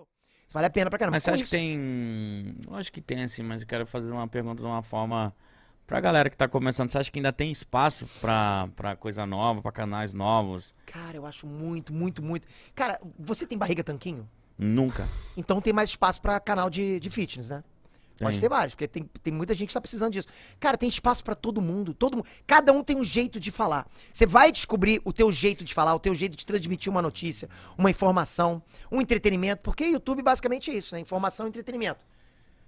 Entendeu? Vale a pena pra caramba. Mas você acha que isso- tem. Lógico que tem, assim, mas eu quero fazer uma pergunta de uma forma. Pra galera que tá começando, você acha que ainda tem espaço pra, pra coisa nova, pra canais novos? Cara, eu acho muito, muito, muito. Cara, você tem barriga tanquinho? Nunca. Então tem mais espaço pra canal de, de fitness, né? Pode Tem. ter vários, porque tem, tem muita gente que tá precisando disso. Cara, tem espaço pra todo mundo, todo mundo. Cada um tem um jeito de falar. Você vai descobrir o teu jeito de falar, o teu jeito de transmitir uma notícia, uma informação, um entretenimento, porque YouTube basicamente é isso, né? Informação e entretenimento.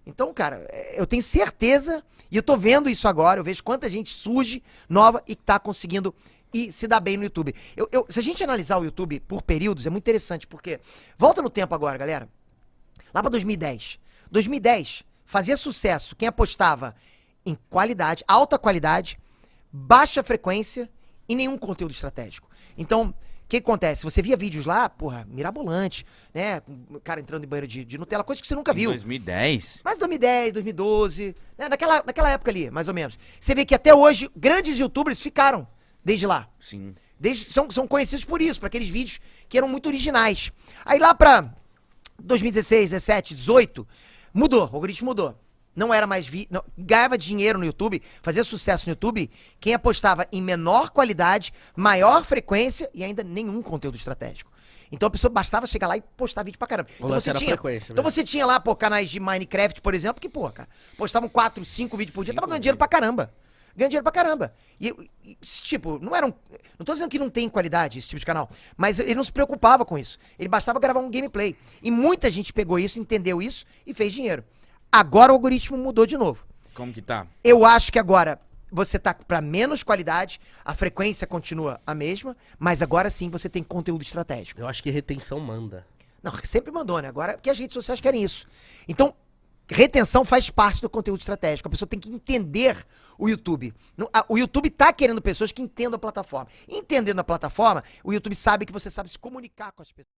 Então, cara, é, eu tenho certeza, e eu tô vendo isso agora, eu vejo quanta gente surge, nova, e tá conseguindo e se dar bem no YouTube. Eu, eu- se a gente analisar o YouTube por períodos, é muito interessante, porque. Volta no tempo agora, galera. Lá pra 2010. 2010 fazia sucesso quem apostava em qualidade, alta qualidade, baixa frequência e nenhum conteúdo estratégico. Então, o que acontece? Você via vídeos lá, porra, mirabolante, né? Com o cara entrando em banheiro de, de Nutella, coisa que você nunca Em viu. 2010? Mas 2010, 2012, né? naquela, naquela época ali, mais ou menos. Você vê que até hoje, grandes youtubers ficaram desde lá. Sim. Desde- são, são conhecidos por isso, por aqueles vídeos que eram muito originais. Aí lá pra 2016, 17, 18, mudou, o algoritmo mudou. Não era mais vi, não, ganhava dinheiro no YouTube, fazia sucesso no YouTube, quem apostava em menor qualidade, maior frequência e ainda nenhum conteúdo estratégico. Então a pessoa bastava chegar lá e postar vídeo pra caramba. Então você tinha, então mesmo. você tinha lá, pô, canais de Minecraft, por exemplo, que, pô, cara, postavam 4, 5 vídeos por dia, tava ganhando dinheiro pra caramba. Ganhando dinheiro pra caramba. E, e, tipo, não eram. Não tô dizendo que não tem qualidade esse tipo de canal, mas ele não se preocupava com isso. Ele bastava gravar um gameplay. E muita gente pegou isso, entendeu isso e fez dinheiro. Agora o algoritmo mudou de novo. Como que tá? Eu acho que agora você tá pra menos qualidade, a frequência continua a mesma, mas agora sim você tem conteúdo estratégico. Eu acho que retenção manda. Não, sempre mandou, né? Agora que as redes sociais querem isso. Então, retenção faz parte do conteúdo estratégico. A pessoa tem que entender o YouTube. O YouTube tá querendo pessoas que entendam a plataforma. Entendendo a plataforma, o YouTube sabe que você sabe se comunicar com as pessoas.